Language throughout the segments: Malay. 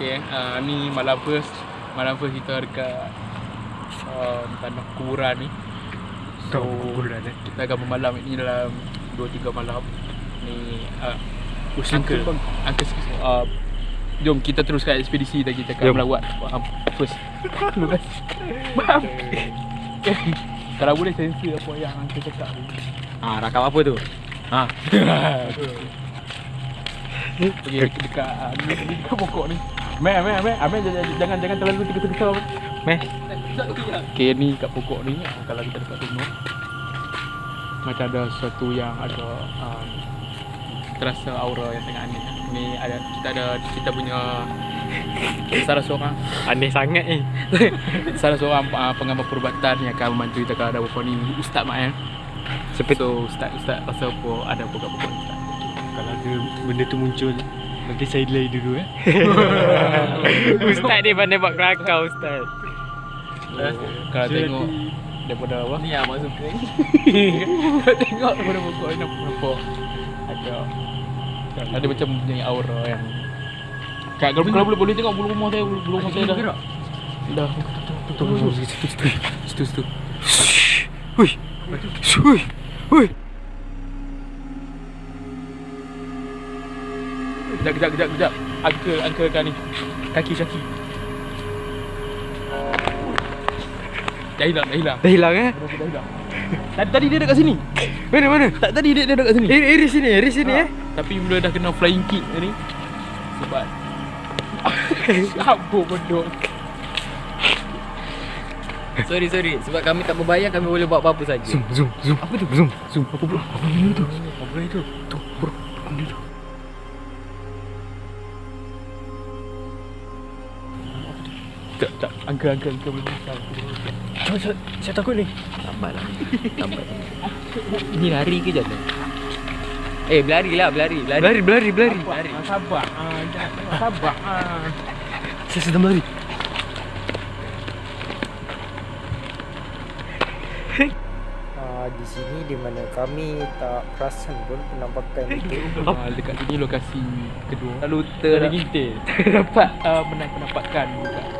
Okay, uh, ni malam first Malam first kita dekat um, Tanah kuburan ni So, Kuburan, eh? kita akan bermalam ni dalam 2-3 malam Ni uh, Uncle. Uncle Uncle uh, Jom kita teruskan ekspedisi dan kita akan melawat um, First Faham? Kalau boleh sensor apa yang Uncle cakap ni Ah, rakam apa tu? Ha. Pergi dekat dekat ah, ni dekat pokok ni. Meh meh meh, Amel jangan jangan jangan terlalu tergesa-gesa. Meh. Okey ni kat pokok ni ah, kalau kita dekat gunung macam ada sesuatu yang ada um, terasa aura yang sangat aneh. Ni ada kita ada kita punya salah seorang Aneh sangat ni. salah seorang uh, pengamal perubatan yang akan membantu kita kalau ada apa ni Ustaz Mael. Seperti So Ustaz Ustaz rasa apa ada apa kat pokok Ustaz? kalau ada benda tu muncul Nanti saya delay dulu eh Ustaz ni pandai buat kelakar Ustaz Kalau Jadi- tengok daripada apa? Ni yang mak suka ni. Kalau tengok daripada pokok ni nampak nampak ada ada macam punya aura yang Kak, kalau, kalau boleh boleh tengok bulu rumah saya, bulu, bulu rumah saya dah. Dah. Tutup, tutup, situ, situ, situ, situ. Hui Hui Hui Kejap, kejap, kejap, kejap. Angka, angka kan ni. Kaki, kaki. Dah hilang, dah hilang. Dah hilang eh Dah hilang. Tadi, tadi dia dekat sini. Mana mana Tak, tadi dia, dia dekat sini. Eh, eh sini eh sini eh Tapi bila dah kena flying kick ni Sebab Apa bodoh Sorry sorry sebab kami tak berbayar kami boleh buat apa-apa saja. Zoom zoom zoom Apa tu? Zoom zoom Apa bro? Apa benda tu? Apa benda tu? Tu bro Apa benda tu? Tak, tak, angka, angka, angka boleh. Besar Saya, saya, saya takut ni. Lambat lah. Lambat. Ni lari ke jatuh? Eh berlari lah berlari berlari. Berlari berlari berlari. Lari. Ah, Sabar, ah, jangan, sabar. Ah. Saya sedang berlari. Uh, di sini di mana kami tak perasan pun penampakan itu. Ah, Dekat sini lokasi kedua. Lalu Ter Terdapat. Uh, menang penampakan dekat,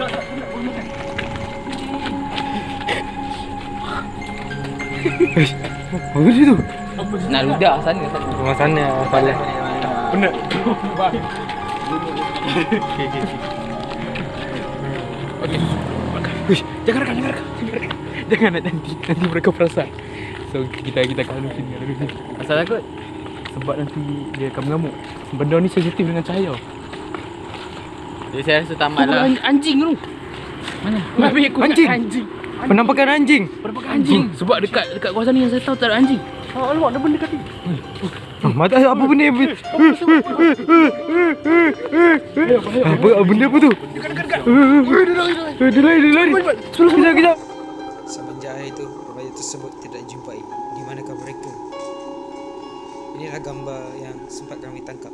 Apa dia tu? Nak ludah sana sana. Rumah sana salah. Benar Okey Uish, jangan rekam, jangan rekam, jangan rekam. Jangan nak nanti, nanti mereka perasan. So kita kita akan lalu sini, lalu sini. Asal takut? Sebab nanti dia akan mengamuk. Benda ni sensitif dengan cahaya. Jadi saya rasa tamat lah. An- anjing tu. Mana? Babi aku Anjing? ingat anjing. Penampakan anjing. Penampakan anjing. Sebab dekat dekat kawasan ni yang saya tahu tak ada anjing. Oh, alamak, ada benda kat ni. Ah, Mata apa benda yang apa, apa benda apa tu? Dekat dekat dekat. Dia lari dia lari. Sebelum kejap kejap. Semenjak hari itu, remaja tersebut tidak dijumpai. Di manakah mereka? Inilah gambar yang sempat kami tangkap.